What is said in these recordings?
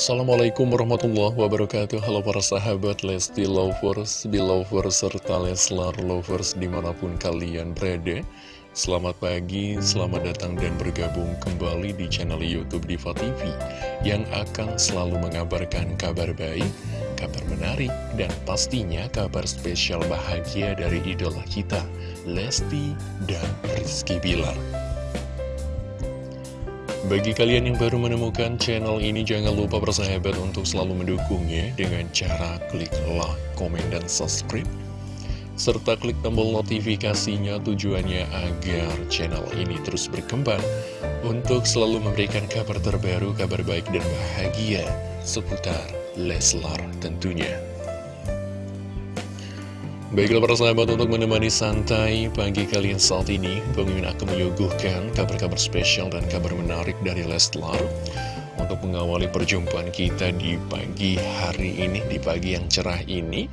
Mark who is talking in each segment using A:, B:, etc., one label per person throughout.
A: Assalamualaikum warahmatullahi wabarakatuh. Halo para sahabat Lesti Lovers, Belovers, serta Leslar Lovers di mana pun kalian berada. Selamat pagi, selamat datang dan bergabung kembali di channel Youtube Diva TV Yang akan selalu mengabarkan kabar baik, kabar menarik, dan pastinya kabar spesial bahagia dari idola kita Lesti dan Rizky Bilar bagi kalian yang baru menemukan channel ini, jangan lupa bersahabat untuk selalu mendukungnya dengan cara klik like, komen, dan subscribe. Serta klik tombol notifikasinya tujuannya agar channel ini terus berkembang untuk selalu memberikan kabar terbaru, kabar baik dan bahagia seputar Leslar tentunya. Baiklah para sahabat untuk menemani santai pagi kalian saat ini Pemimpin akan menyuguhkan kabar-kabar spesial dan kabar menarik dari Leslar Untuk mengawali perjumpaan kita di pagi hari ini, di pagi yang cerah ini.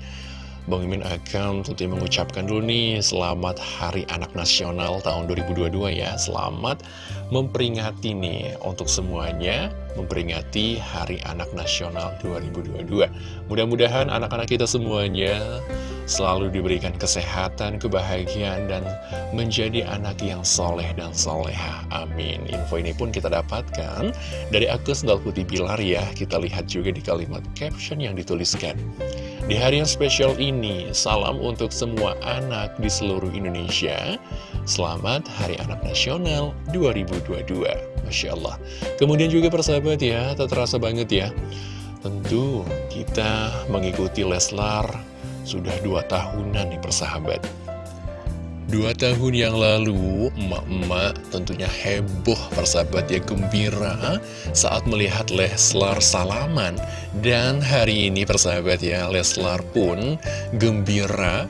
A: Bang Mimin akan tentunya mengucapkan dulu nih Selamat Hari Anak Nasional tahun 2022 ya. Selamat memperingati nih untuk semuanya Memperingati Hari Anak Nasional 2022 Mudah-mudahan anak-anak kita semuanya selalu diberikan kesehatan, kebahagiaan, dan menjadi anak yang soleh dan soleha. Amin. Info ini pun kita dapatkan dari akun Sendal Putih Bilar ya. Kita lihat juga di kalimat caption yang dituliskan. Di hari yang spesial ini, salam untuk semua anak di seluruh Indonesia. Selamat Hari Anak Nasional 2022. Masya Allah. Kemudian juga persahabat ya, tak terasa banget ya. Tentu kita mengikuti Leslar sudah dua tahunan nih persahabat. Dua tahun yang lalu, emak-emak tentunya heboh persahabat ya gembira saat melihat Leslar salaman. Dan hari ini persahabat ya, Leslar pun gembira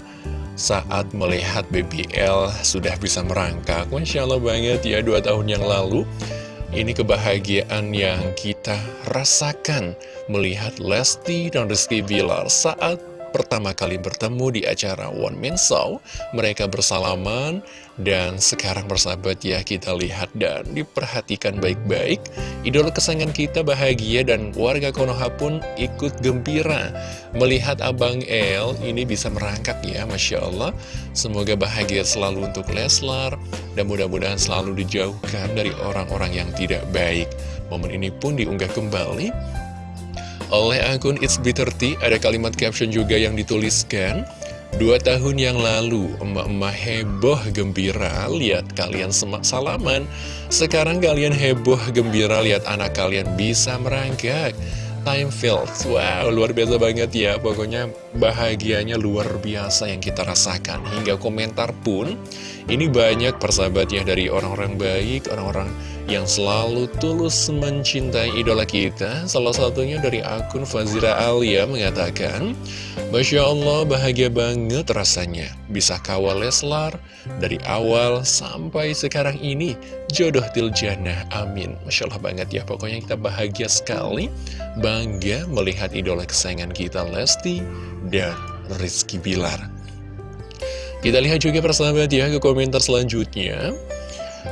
A: saat melihat BBL sudah bisa merangkak. Masya Allah banget ya, dua tahun yang lalu. Ini kebahagiaan yang kita rasakan melihat Lesti dan Rizky Bilar saat pertama kali bertemu di acara One Man Show. Mereka bersalaman dan sekarang bersahabat ya kita lihat dan diperhatikan baik-baik. Idola kesayangan kita bahagia dan warga Konoha pun ikut gembira melihat Abang El ini bisa merangkak ya Masya Allah. Semoga bahagia selalu untuk Leslar dan mudah-mudahan selalu dijauhkan dari orang-orang yang tidak baik. Momen ini pun diunggah kembali oleh akun It's Bitter30, ada kalimat caption juga yang dituliskan, Dua tahun yang lalu, emak-emak heboh gembira lihat kalian semak salaman. Sekarang kalian heboh gembira lihat anak kalian bisa merangkak. Time feels, wow luar biasa banget ya. Pokoknya bahagianya luar biasa yang kita rasakan. Hingga komentar pun, ini banyak persahabatnya dari orang-orang baik, orang-orang yang selalu tulus mencintai idola kita. Salah satunya dari akun Fazira Alia mengatakan Masya Allah bahagia banget rasanya Bisa kawal Leslar dari awal sampai sekarang ini. Jodoh Tiljana, amin. Masya Allah banget ya, pokoknya kita bahagia sekali Bangga melihat idola kesayangan kita Lesti dan Rizky Bilar Kita lihat juga persahabat ya ke komentar selanjutnya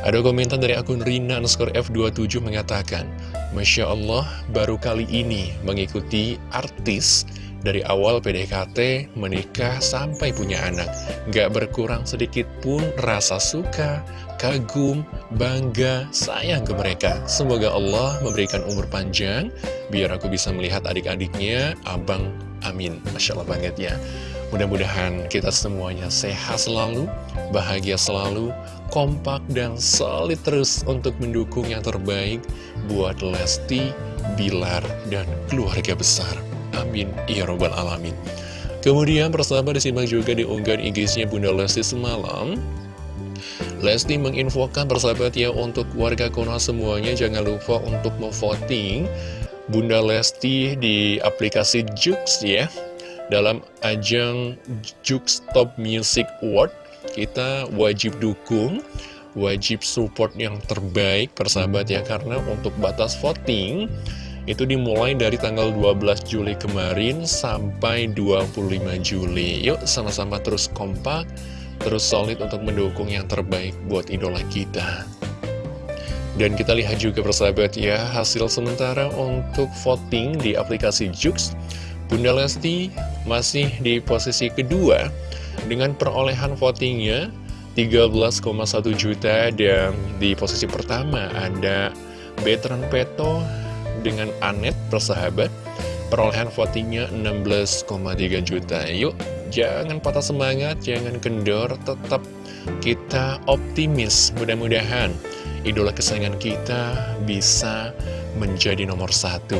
A: ada komentar dari akun Rina underscore F27 mengatakan, Masya Allah, baru kali ini mengikuti artis dari awal PDKT, menikah, sampai punya anak. Gak berkurang sedikit pun rasa suka, kagum, bangga, sayang ke mereka. Semoga Allah memberikan umur panjang, biar aku bisa melihat adik-adiknya, abang, amin. Masya Allah banget ya. Mudah-mudahan kita semuanya sehat selalu, bahagia selalu, kompak dan solid terus untuk mendukung yang terbaik buat Lesti, Bilar, dan keluarga besar. Amin. Ya Robbal Alamin. Kemudian persahabat disimak juga di unggahan IG-nya Bunda Lesti semalam. Lesti menginfokan persahabat ya untuk warga Konoha semuanya jangan lupa untuk memvoting Bunda Lesti di aplikasi Jux ya dalam ajang Jux Top Music Award kita wajib dukung wajib support yang terbaik persahabat ya. Karena untuk batas voting itu dimulai dari tanggal 12 Juli kemarin sampai 25 Juli. Yuk sama-sama terus kompak terus solid untuk mendukung yang terbaik buat idola kita. Dan kita lihat juga persahabat ya, hasil sementara untuk voting di aplikasi Jux. Bunda Lesti masih di posisi kedua dengan perolehan votingnya 13,1 juta dan di posisi pertama ada Veteran Peto dengan Anet persahabat. Perolehan votingnya 16,3 juta. Yuk jangan patah semangat jangan kendor tetap kita optimis. Mudah-mudahan idola kesayangan kita bisa menjadi nomor satu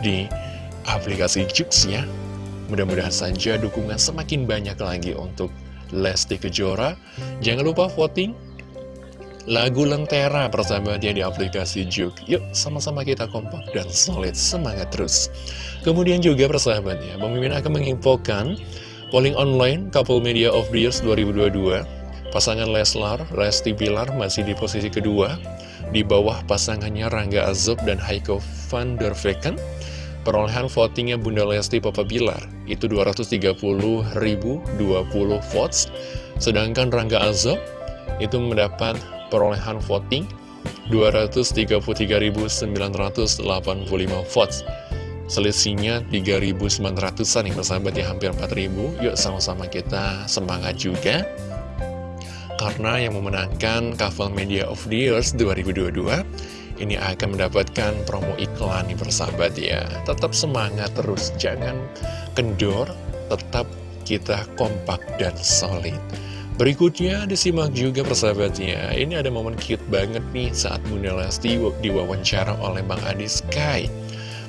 A: di aplikasi Jux ya. Mudah-mudahan saja dukungan semakin banyak lagi untuk Lesti Kejora. Jangan lupa voting lagu Lentera persahabatnya di aplikasi Juk. Yuk sama-sama kita kompak dan solid semangat terus. Kemudian juga persahabatnya, pemimpin akan menginfokan polling online Couple Media of the Years 2022. Pasangan Leslar, Resti Bilar masih di posisi kedua, di bawah pasangannya Rangga Azob dan Heiko van der Vecken. Perolehan votingnya Bunda Lesti Papa Bilar itu 230.020 votes, sedangkan Rangga Azob itu mendapat perolehan voting 233.985 votes. Selisihnya 3.900an nih persahabat ya hampir 4.000 Yuk sama-sama kita semangat juga. Karena yang memenangkan Couple Media of the Years 2022 ini akan mendapatkan promo iklan nih persahabat ya. Tetap semangat terus, jangan kendor, tetap kita kompak dan solid. Berikutnya disimak juga persahabatnya, ini ada momen cute banget nih saat Bunda Lesti diwawancara oleh Bang Adi Sky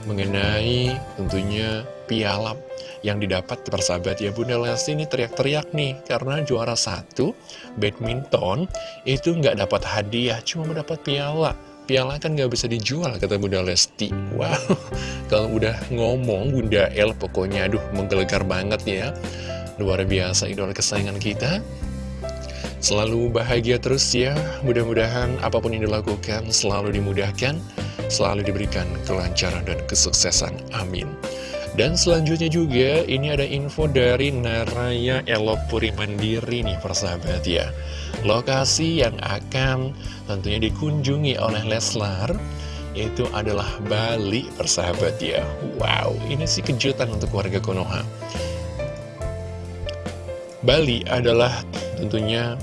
A: mengenai tentunya piala yang didapat persahabat ya Bunda Lesti ini teriak-teriak nih karena juara satu badminton itu nggak dapat hadiah cuma mendapat piala piala kan nggak bisa dijual kata Bunda Lesti. Wow kalau udah ngomong Bunda El pokoknya aduh menggelegar banget ya. Luar biasa idola kesayangan kita. Selalu bahagia terus ya. Mudah-mudahan apa pun yang dilakukan selalu dimudahkan selalu diberikan kelancaran dan kesuksesan. Amin dan selanjutnya juga ini ada info dari Naraya Elok Puri Mandiri nih persahabat ya. Lokasi yang akan tentunya dikunjungi oleh Leslar itu adalah Bali persahabat ya. Wow ini sih kejutan untuk warga Konoha. Bali adalah tentunya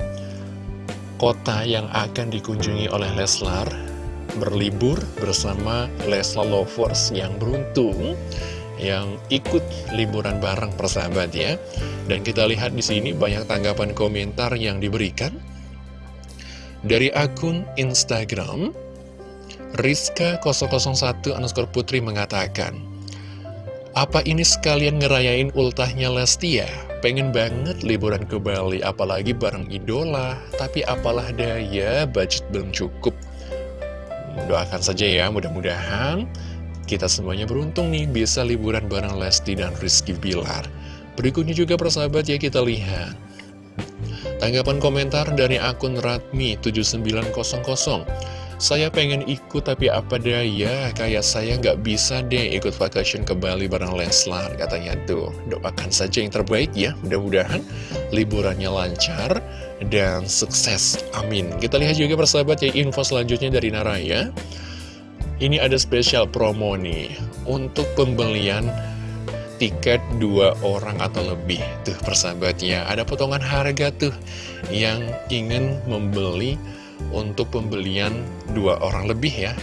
A: kota yang akan dikunjungi oleh Leslar berlibur bersama Leslar Lovers yang beruntung yang ikut liburan bareng persahabat ya. Dan kita lihat di sini banyak tanggapan komentar yang diberikan dari akun Instagram Rizka001 underscore putri mengatakan Apa ini sekalian ngerayain ultahnya Lesti ya? Pengen banget liburan ke Bali, apalagi bareng idola Tapi apalah daya, budget belum cukup Doakan saja ya, mudah-mudahan kita semuanya beruntung nih bisa liburan bareng Lesti dan Rizky Bilar. Berikutnya juga persahabat ya kita lihat. Tanggapan komentar dari akun Ratmi7900 Saya pengen ikut tapi apa daya? Kayak saya nggak bisa deh ikut vacation ke Bali bareng Leslar Katanya tuh. Doakan saja yang terbaik ya Mudah-mudahan liburannya lancar dan sukses. Amin. Kita lihat juga persahabat ya info selanjutnya dari Naraya ini ada spesial promo nih untuk pembelian tiket dua orang atau lebih tuh persahabatnya. Ada potongan harga tuh yang ingin membeli untuk pembelian dua orang lebih ya.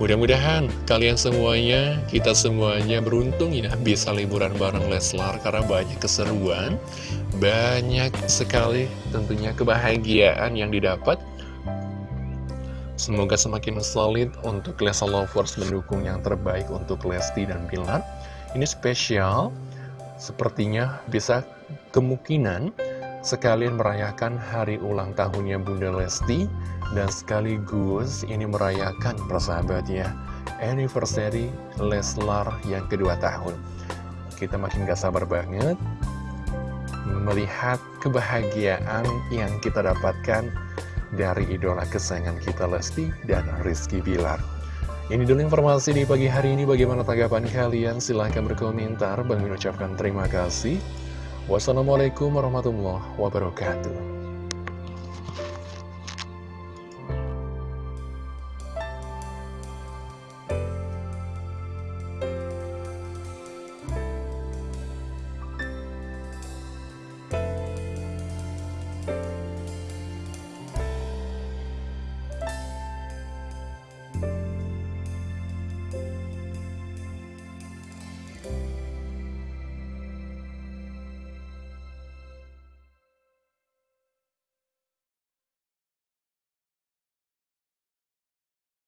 A: Mudah-mudahan kalian semuanya kita semuanya beruntung ya bisa liburan bareng Leslar karena banyak keseruan banyak sekali tentunya kebahagiaan yang didapat Semoga semakin solid untuk Lesa Lovers mendukung yang terbaik untuk Lesti dan Bilar. Ini spesial, sepertinya bisa kemungkinan sekalian merayakan hari ulang tahunnya Bunda Lesti dan sekaligus ini merayakan persahabatnya anniversary Leslar yang kedua tahun. Kita makin gak sabar banget melihat kebahagiaan yang kita dapatkan dari idola kesayangan kita Lesti dan Rizky Bilar. Ini dulu informasi di pagi hari ini. Bagaimana tanggapan kalian? Silahkan berkomentar. Bang mengucapkan terima kasih. Wassalamualaikum warahmatullahi wabarakatuh.